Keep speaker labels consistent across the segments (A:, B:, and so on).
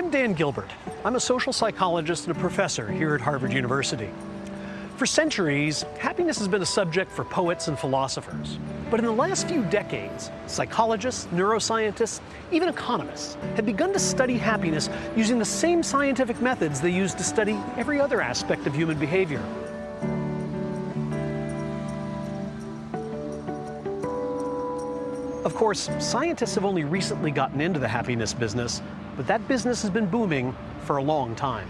A: I'm Dan Gilbert. I'm a social psychologist and a professor here at Harvard University. For centuries, happiness has been a subject for poets and philosophers. But in the last few decades, psychologists, neuroscientists, even economists have begun to study happiness using the same scientific methods they use to study every other aspect of human behavior. Of course, scientists have only recently gotten into the happiness business, but that business has been booming for a long time.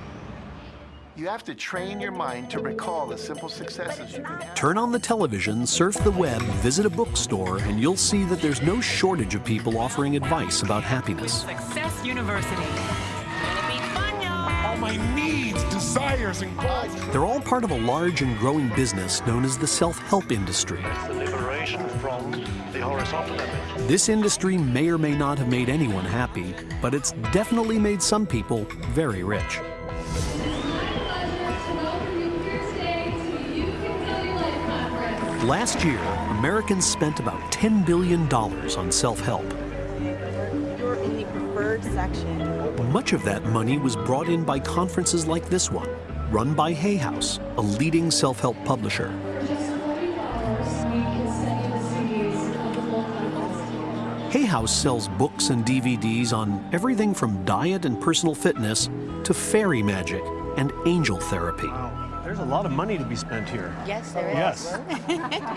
B: You have to train your mind to recall the simple successes you can have.
C: Turn on the television, surf the web, visit a bookstore, and you'll see that there's no shortage of people offering advice about happiness.
D: Success University.
E: My needs, desires, and goals.
C: They're all part of a large and growing business known as the self-help industry.
F: the liberation from the horizontal image.
C: This industry may or may not have made anyone happy, but it's definitely made some people very rich. Last year, Americans spent about $10 billion on self-help.
G: You're in the preferred section.
C: Much of that money was brought in by conferences like this one, run by Hay House, a leading self-help publisher. Hay House sells books and DVDs on everything from diet and personal fitness to fairy magic and angel therapy.
A: There's a lot of money to be spent here.
G: Yes, there is.
A: Yes.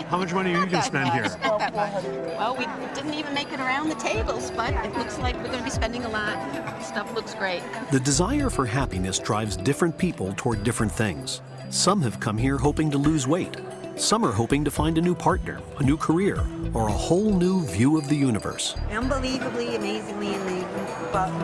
A: How much money are you going to spend here?
G: Not that much. Well, we didn't even make it around the tables, but it looks like we're going to be spending a lot. Stuff looks great.
C: The desire for happiness drives different people toward different things. Some have come here hoping to lose weight. Some are hoping to find a new partner, a new career, or a whole new view of the universe.
H: unbelievably, amazingly in the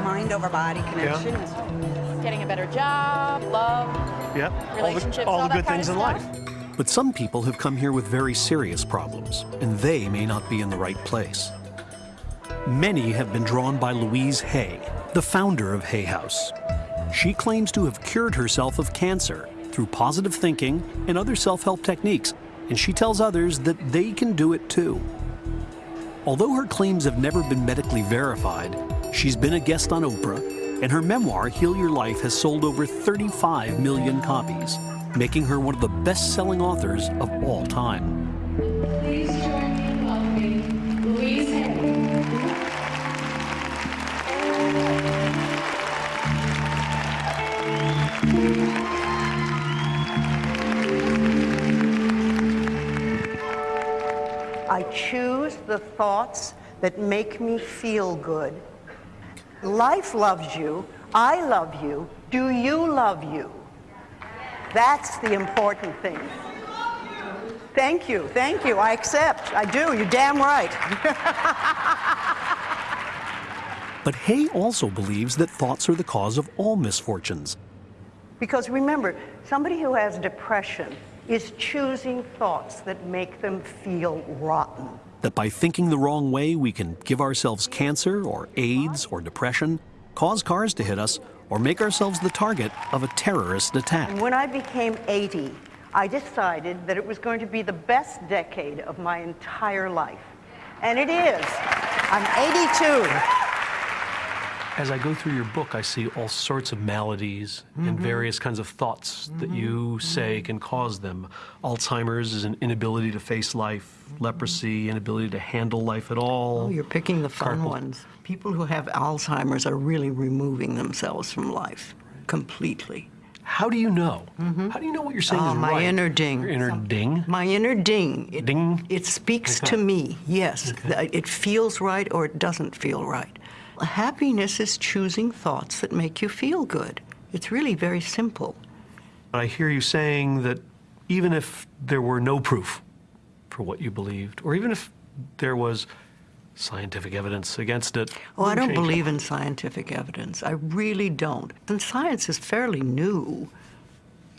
H: mind over body connection. Yeah.
D: Getting a better job, love.
A: Yep. All the, all
D: all
A: the good things in
D: stuff.
A: life.
C: But some people have come here with very serious problems, and they may not be in the right place. Many have been drawn by Louise Hay, the founder of Hay House. She claims to have cured herself of cancer through positive thinking and other self-help techniques, and she tells others that they can do it too. Although her claims have never been medically verified, she's been a guest on Oprah, and her memoir, Heal Your Life, has sold over 35 million copies, making her one of the best-selling authors of all time.
I: Please join me in welcoming Louise Hay.
H: I choose the thoughts that make me feel good. Life loves you. I love you. Do you love you? That's the important thing. Thank you. Thank you. I accept. I do. You're damn right.
C: But Hay also believes that thoughts are the cause of all misfortunes.
H: Because remember, somebody who has depression is choosing thoughts that make them feel rotten.
C: That by thinking the wrong way, we can give ourselves cancer or AIDS or depression, cause cars to hit us, or make ourselves the target of a terrorist attack.
H: When I became 80, I decided that it was going to be the best decade of my entire life. And it is. I'm 82.
A: As I go through your book, I see all sorts of maladies and mm-hmm. various kinds of thoughts that you mm-hmm. say mm-hmm. can cause them. Alzheimer's is an inability to face life, leprosy, inability to handle life at all.
J: Oh, you're picking the fun
A: Carpal-
J: ones. People who have Alzheimer's are really removing themselves from life completely.
A: How do you know? How do you know what you're saying
J: Oh,
A: is
J: my
A: right?
J: inner ding.
A: Your inner ding?
J: My inner ding. It,
A: Ding?
J: It speaks
A: Okay.
J: to me, yes. Th- It feels right or it doesn't feel right. Happiness is choosing thoughts that make you feel good. It's really very simple.
A: I hear you saying that even if there were no proof for what you believed, or even if there was scientific evidence against it.
J: Oh, I don't believe
A: it.
J: in scientific evidence. I really don't. And science is fairly new.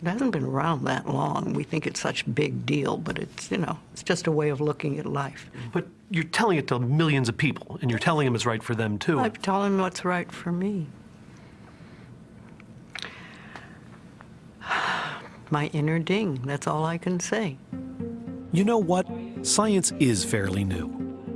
J: It hasn't been around that long. We think it's such a big deal, but it's, you know, it's just a way of looking at life.
A: But you're telling it to millions of people, and you're telling them it's right for them too.
J: I'm telling them what's right for me. My inner ding, that's all I can say.
C: You know what? Science is fairly new.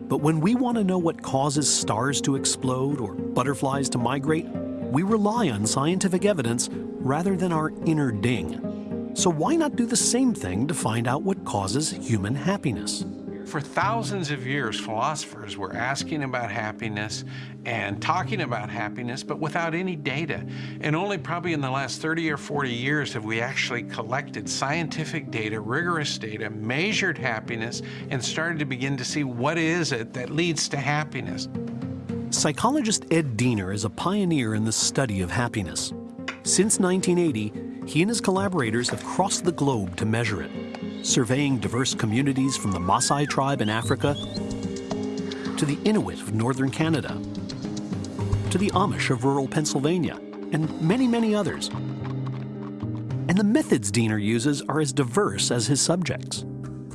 C: But when we want to know what causes stars to explode or butterflies to migrate, we rely on scientific evidence rather than our inner ding. So why not do the same thing to find out what causes human happiness?
K: For thousands of years, philosophers were asking about happiness and talking about happiness, but without any data. And only probably in the last 30 or 40 years have we actually collected scientific data, rigorous data, measured happiness, and started to begin to see what is it that leads to happiness.
C: Psychologist Ed Diener is a pioneer in the study of happiness. Since 1980, he and his collaborators have crossed the globe to measure it surveying diverse communities from the Maasai tribe in Africa to the Inuit of northern Canada to the Amish of rural Pennsylvania and many, many others. And the methods Diener uses are as diverse as his subjects.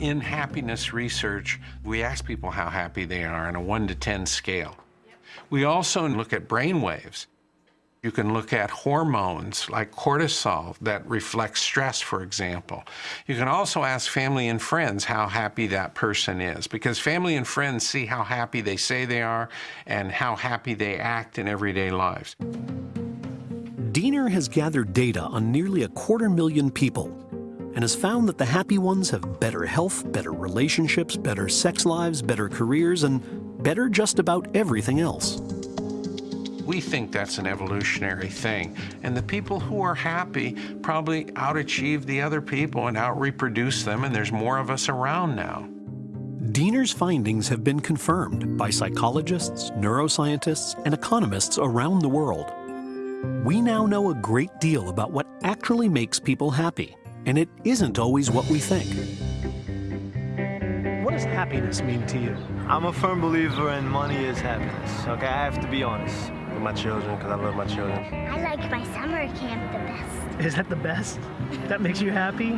K: In happiness research, we ask people how happy they are on a 1 to 10 scale. We also look at brain waves. You can look at hormones like cortisol that reflect stress, for example. You can also ask family and friends how happy that person is because family and friends see how happy they say they are and how happy they act in everyday lives.
C: Diener has gathered data on nearly a quarter million people and has found that the happy ones have better health, better relationships, better sex lives, better careers, and better just about everything else.
K: We think that's an evolutionary thing. And the people who are happy probably outachieve the other people and outreproduce them, and there's more of us around now.
C: Diener's findings have been confirmed by psychologists, neuroscientists, and economists around the world. We now know a great deal about what actually makes people happy, and it isn't always what we think.
A: What does happiness mean to you?
L: I'm a firm believer in money is happiness, okay? I have to be honest.
F: With my children, because I love my children.
M: I like my summer camp the best.
A: Is that the best? That makes you happy?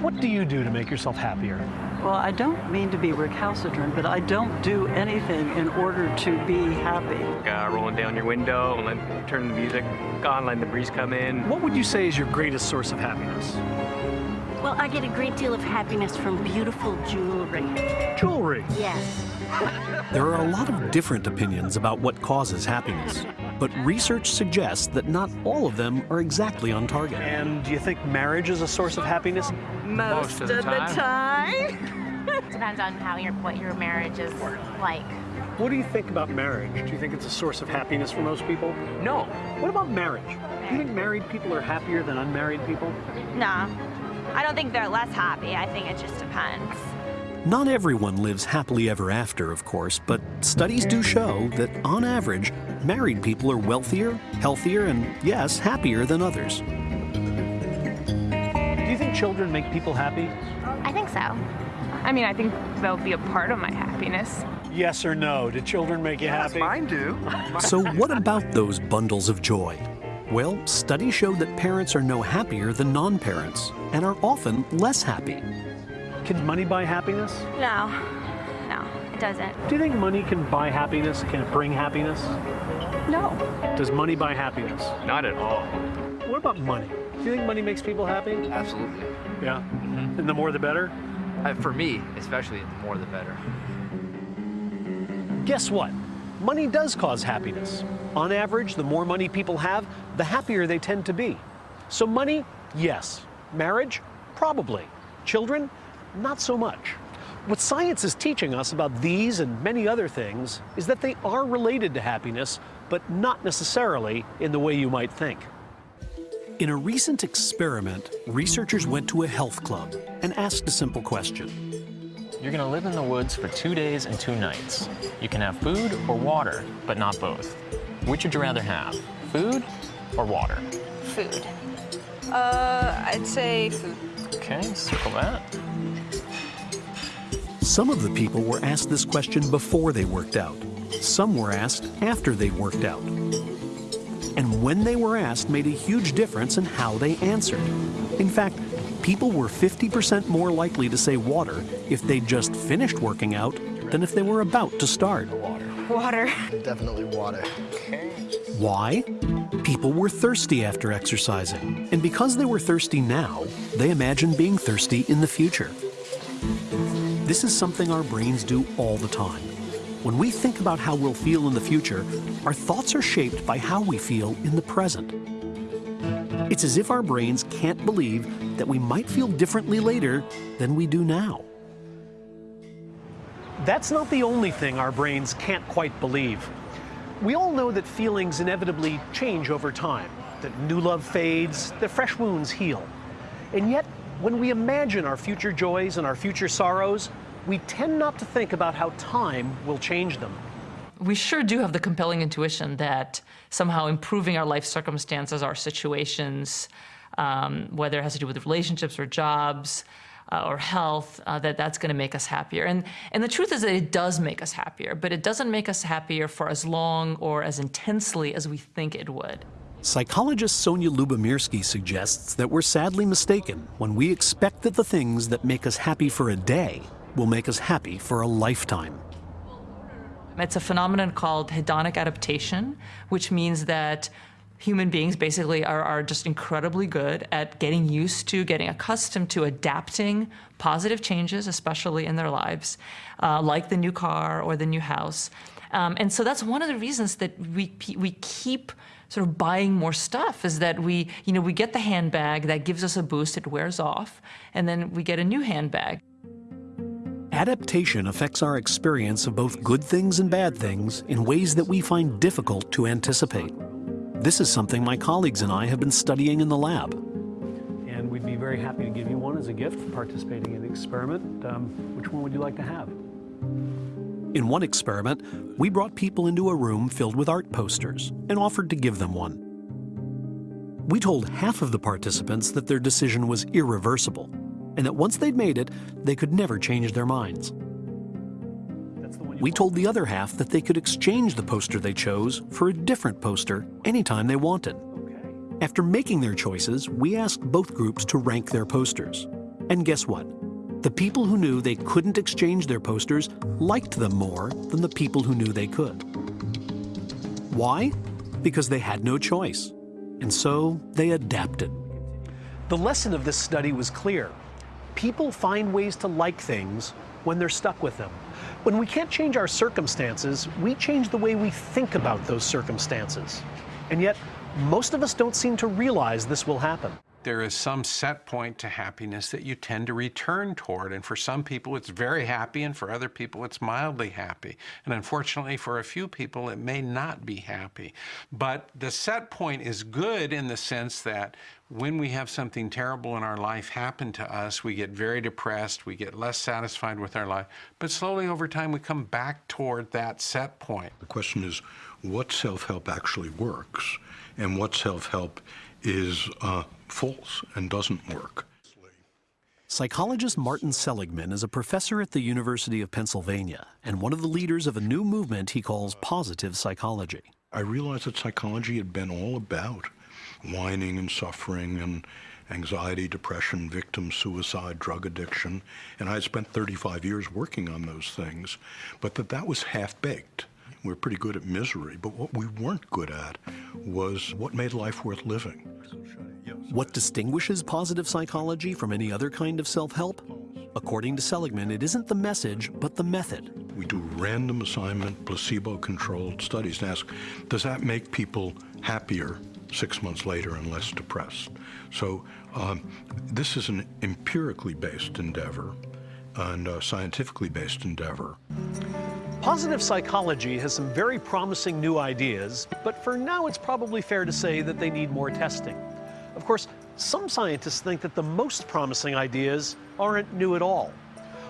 A: What do you do to make yourself happier?
N: Well, I don't mean to be recalcitrant, but I don't do anything in order to be happy.
O: Uh, rolling down your window and then turn the music on, letting the breeze come in.
A: What would you say is your greatest source of happiness?
P: Well, I get a great deal of happiness from beautiful jewelry.
A: Jewelry?
P: Yes.
C: There are a lot of different opinions about what causes happiness, but research suggests that not all of them are exactly on target.
A: And do you think marriage is a source of happiness?
P: Most, of, the time.
Q: Depends on how your what your marriage is like.
A: What do you think about marriage? Do you think it's a source of happiness for most people?
O: No.
A: What about marriage? Do you think married people are happier than unmarried people?
Q: No. I don't think they're less happy. I think it just depends.
C: Not everyone lives happily ever after, of course, but studies do show that, on average, married people are wealthier, healthier, and, yes, happier than others.
A: Do you think children make people happy?
Q: I think so.
R: I mean, I think they'll be a part of my happiness.
A: Yes or no? Do children make you happy?
L: Mine do.
C: So what about those bundles of joy? Well, studies show that parents are no happier than non-parents and are often less happy.
A: Can money buy happiness?
Q: No. No, it doesn't.
A: Do you think money can buy happiness? Can it bring happiness?
Q: No.
A: Does money buy happiness?
O: Not at all.
A: What about money? Do you think money makes people happy?
S: Absolutely.
A: Yeah. And the more the better?
S: Uh, for me, especially, the more the better.
A: Guess what? Money does cause happiness. On average, the more money people have, the happier they tend to be. So money, yes. Marriage, probably. Children, not so much. What science is teaching us about these and many other things is that they are related to happiness, but not necessarily in the way you might think.
C: In a recent experiment, researchers went to a health club and asked a simple question.
T: You're going to live in the woods for two days and two nights. You can have food or water, but not both. Which would you rather have, food or water?
R: Food. Uh, I'd say food.
T: Okay, circle that.
C: Some of the people were asked this question before they worked out. Some were asked after they worked out. And when they were asked made a huge difference in how they answered. In fact, people were 50% more likely to say water if they just finished working out than if they were about to start. Water.
R: Water.
S: Definitely water.
C: Why? People were thirsty after exercising, and because they were thirsty now, they imagined being thirsty in the future. This is something our brains do all the time. When we think about how we'll feel in the future, our thoughts are shaped by how we feel in the present. It's as if our brains can't believe that we might feel differently later than we do now.
A: That's not the only thing our brains can't quite believe. We all know that feelings inevitably change over time, that new love fades, that fresh wounds heal. And yet, when we imagine our future joys and our future sorrows, we tend not to think about how time will change them.
U: We sure do have the compelling intuition that somehow improving our life circumstances, our situations, um, whether it has to do with relationships or jobs, uh, or health, uh, that that's going to make us happier. And, and the truth is that it does make us happier, but it doesn't make us happier for as long or as intensely as we think it would.
C: Psychologist Sonja Lyubomirsky suggests that we're sadly mistaken when we expect that the things that make us happy for a day will make us happy for a lifetime.
U: It's a phenomenon called hedonic adaptation, which means that human beings basically are, are just incredibly good at getting used to, getting accustomed to adapting positive changes, especially in their lives, uh, like the new car or the new house. Um, and so that's one of the reasons that we, we keep sort of buying more stuff is that we, you know, we get the handbag that gives us a boost, it wears off, and then we get a new handbag.
C: Adaptation affects our experience of both good things and bad things in ways that we find difficult to anticipate. This is something my colleagues and I have been studying in the lab.
A: And we'd be very happy to give you one as a gift for participating in the experiment. Um, which one would you like to have?
C: In one experiment, we brought people into a room filled with art posters and offered to give them one. We told half of the participants that their decision was irreversible and that once they'd made it, they could never change their minds. We told the other half that they could exchange the poster they chose for a different poster anytime they wanted. After making their choices, we asked both groups to rank their posters. And guess what? The people who knew they couldn't exchange their posters liked them more than the people who knew they could. Why? Because they had no choice. And so they adapted.
A: The lesson of this study was clear. People find ways to like things when they're stuck with them. When we can't change our circumstances, we change the way we think about those circumstances. And yet, most of us don't seem to realize this will happen.
K: There is some set point to happiness that you tend to return toward. And for some people, it's very happy, and for other people, it's mildly happy. And unfortunately, for a few people, it may not be happy. But the set point is good in the sense that when we have something terrible in our life happen to us, we get very depressed, we get less satisfied with our life, but slowly over time we come back toward that set point.
V: The question is what self help actually works and what self help is uh, false and doesn't work.
C: Psychologist Martin Seligman is a professor at the University of Pennsylvania and one of the leaders of a new movement he calls positive psychology.
V: I realized that psychology had been all about whining and suffering and anxiety, depression, victim suicide, drug addiction, and I had spent 35 years working on those things, but that that was half-baked. We we're pretty good at misery, but what we weren't good at was what made life worth living.
C: What distinguishes positive psychology from any other kind of self-help? According to Seligman, it isn't the message, but the method.
V: We do random assignment, placebo-controlled studies and ask, does that make people happier six months later and less depressed. So um, this is an empirically based endeavor and a scientifically based endeavor.
A: Positive psychology has some very promising new ideas, but for now it's probably fair to say that they need more testing. Of course, some scientists think that the most promising ideas aren't new at all.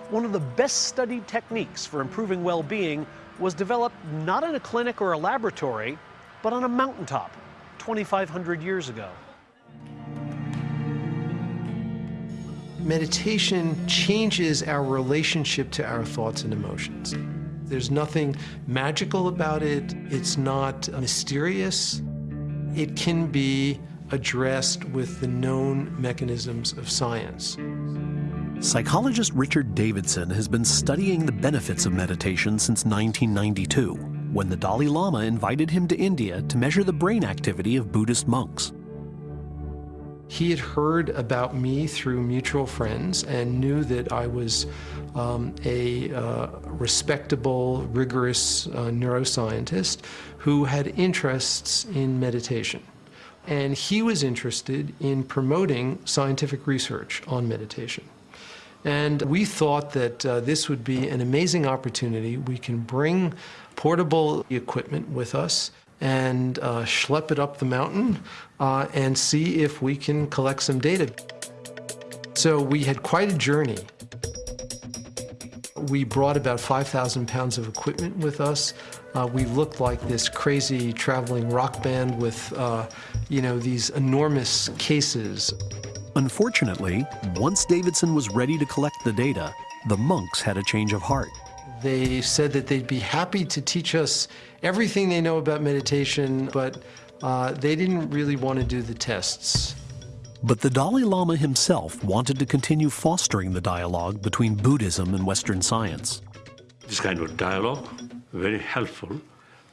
A: One of the best studied techniques for improving well-being was developed not in a clinic or a laboratory, but on a mountaintop 2,500 years ago.
W: Meditation changes our relationship to our thoughts and emotions. There's nothing magical about it. It's not mysterious. It can be addressed with the known mechanisms of science.
C: Psychologist Richard Davidson has been studying the benefits of meditation since 1992 when the Dalai Lama invited him to India to measure the brain activity of Buddhist monks.
W: He had heard about me through mutual friends and knew that I was um, a uh, respectable, rigorous uh, neuroscientist who had interests in meditation. And he was interested in promoting scientific research on meditation. And we thought that uh, this would be an amazing opportunity. We can bring portable equipment with us and uh, schlep it up the mountain uh, and see if we can collect some data. So we had quite a journey. We brought about 5,000 pounds of equipment with us. Uh, we looked like this crazy traveling rock band with, uh, you know, these enormous cases.
C: Unfortunately, once Davidson was ready to collect the data, the monks had a change of heart.
W: They said that they'd be happy to teach us everything they know about meditation, but uh, they didn't really want to do the tests.
C: But the Dalai Lama himself wanted to continue fostering the dialogue between Buddhism and Western science.
X: This kind of dialogue, very helpful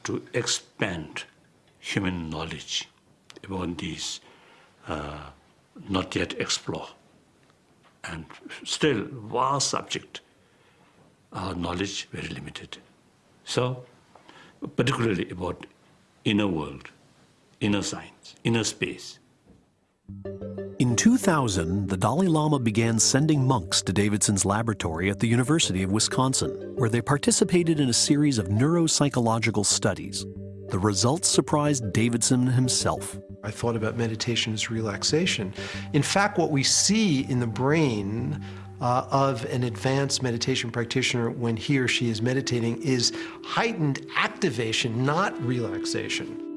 X: to expand human knowledge about these uh, not yet explored and still vast subject. Our knowledge very limited. So, particularly about inner world, inner science, inner space.
C: In 2000, the Dalai Lama began sending monks to Davidson's laboratory at the University of Wisconsin, where they participated in a series of neuropsychological studies. The results surprised Davidson himself.
W: I thought about meditation as relaxation. In fact, what we see in the brain uh, of an advanced meditation practitioner when he or she is meditating is heightened activation, not relaxation.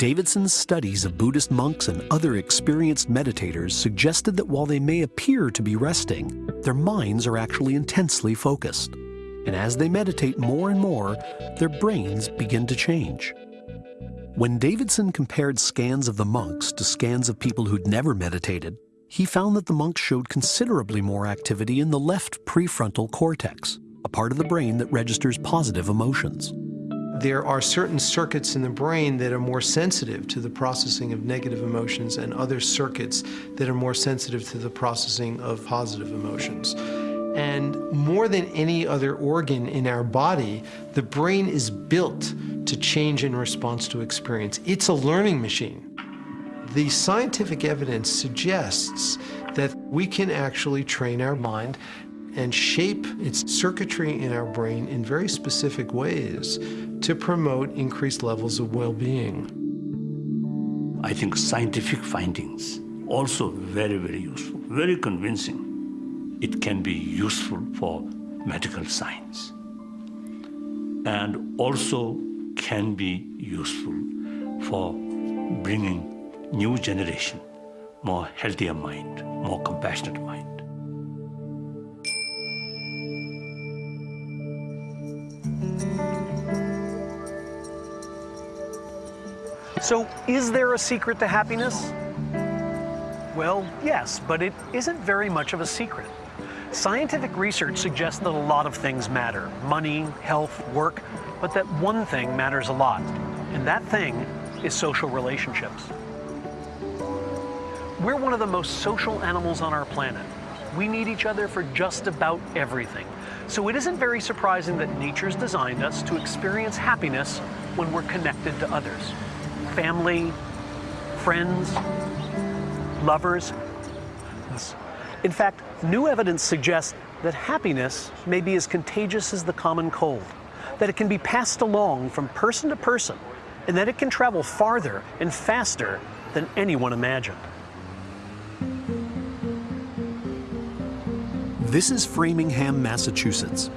C: Davidson's studies of Buddhist monks and other experienced meditators suggested that while they may appear to be resting, their minds are actually intensely focused. And as they meditate more and more, their brains begin to change. When Davidson compared scans of the monks to scans of people who'd never meditated, he found that the monks showed considerably more activity in the left prefrontal cortex, a part of the brain that registers positive emotions.
W: There are certain circuits in the brain that are more sensitive to the processing of negative emotions and other circuits that are more sensitive to the processing of positive emotions. And more than any other organ in our body, the brain is built to change in response to experience. It's a learning machine. The scientific evidence suggests that we can actually train our mind and shape its circuitry in our brain in very specific ways to promote increased levels of well-being.
X: I think scientific findings also very, very useful, very convincing. It can be useful for medical science and also can be useful for bringing new generation, more healthier mind, more compassionate mind.
A: So, is there a secret to happiness? Well, yes, but it isn't very much of a secret. Scientific research suggests that a lot of things matter money, health, work but that one thing matters a lot, and that thing is social relationships. We're one of the most social animals on our planet. We need each other for just about everything. So it isn't very surprising that nature's designed us to experience happiness when we're connected to others. Family, friends, lovers. In fact, new evidence suggests that happiness may be as contagious as the common cold, that it can be passed along from person to person, and that it can travel farther and faster than anyone imagined.
C: This is Framingham, Massachusetts.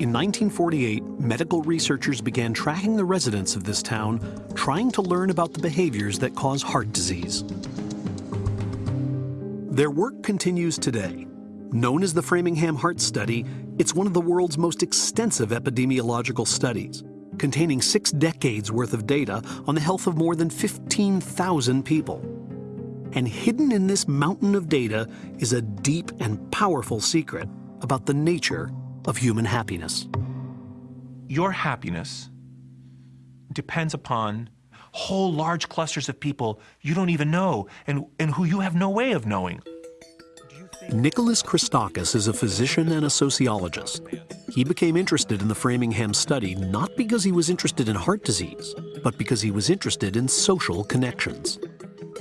C: In 1948, medical researchers began tracking the residents of this town, trying to learn about the behaviors that cause heart disease. Their work continues today. Known as the Framingham Heart Study, it's one of the world's most extensive epidemiological studies, containing six decades worth of data on the health of more than 15,000 people. And hidden in this mountain of data is a deep and powerful secret about the nature of human happiness.
Y: Your happiness depends upon
Z: whole large clusters of people you don't even know and, and who you have no way of knowing.
C: Nicholas Christakis is a physician and a sociologist. He became interested in the Framingham study not because he was interested in heart disease, but because he was interested in social connections.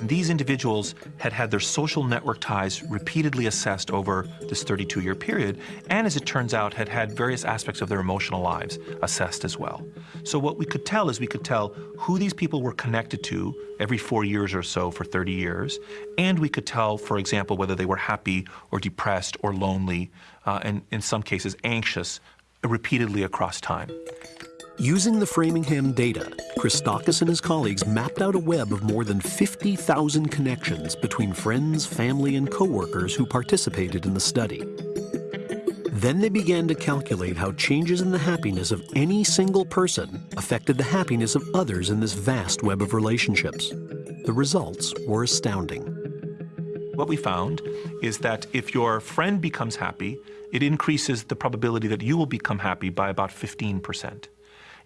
Z: These individuals had had their social network ties repeatedly assessed over this 32 year period, and as it turns out, had had various aspects of their emotional lives assessed as well. So, what we could tell is we could tell who these people were connected to every four years or so for 30 years, and we could tell, for example, whether they were happy or depressed or lonely, uh, and in some cases, anxious repeatedly across time.
C: Using the Framingham data, Christakis and his colleagues mapped out a web of more than 50,000 connections between friends, family, and coworkers who participated in the study. Then they began to calculate how changes in the happiness of any single person affected the happiness of others in this vast web of relationships. The results were astounding.
Z: What we found is that if your friend becomes happy, it increases the probability that you will become happy by about 15 percent.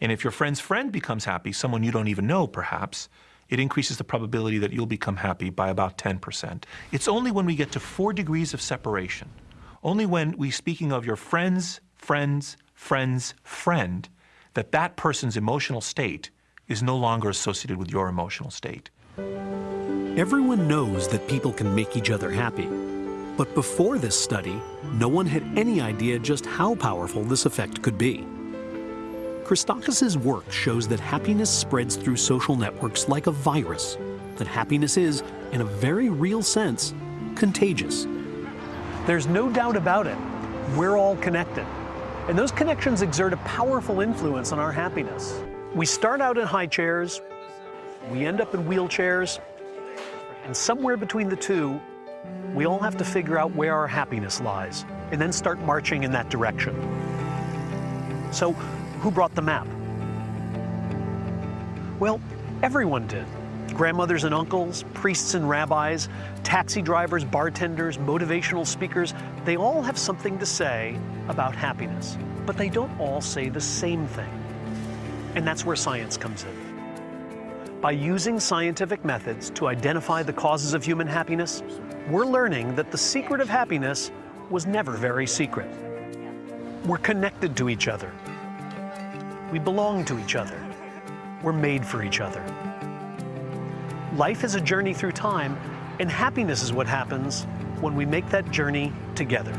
Z: And if your friend's friend becomes happy, someone you don't even know perhaps, it increases the probability that you'll become happy by about 10%. It's only when we get to four degrees of separation, only when we speaking of your friend's friend's friend's friend, that that person's emotional state is no longer associated with your emotional state.
C: Everyone knows that people can make each other happy. But before this study, no one had any idea just how powerful this effect could be. Christakis' work shows that happiness spreads through social networks like a virus, that happiness is, in a very real sense, contagious.
A: There's no doubt about it. We're all connected. And those connections exert a powerful influence on our happiness. We start out in high chairs, we end up in wheelchairs, and somewhere between the two, we all have to figure out where our happiness lies and then start marching in that direction. So who brought the map? Well, everyone did. Grandmothers and uncles, priests and rabbis, taxi drivers, bartenders, motivational speakers, they all have something to say about happiness, but they don't all say the same thing. And that's where science comes in. By using scientific methods to identify the causes of human happiness, we're learning that the secret of happiness was never very secret. We're connected to each other, we belong to each other. We're made for each other. Life is a journey through time, and happiness is what happens when we make that journey together.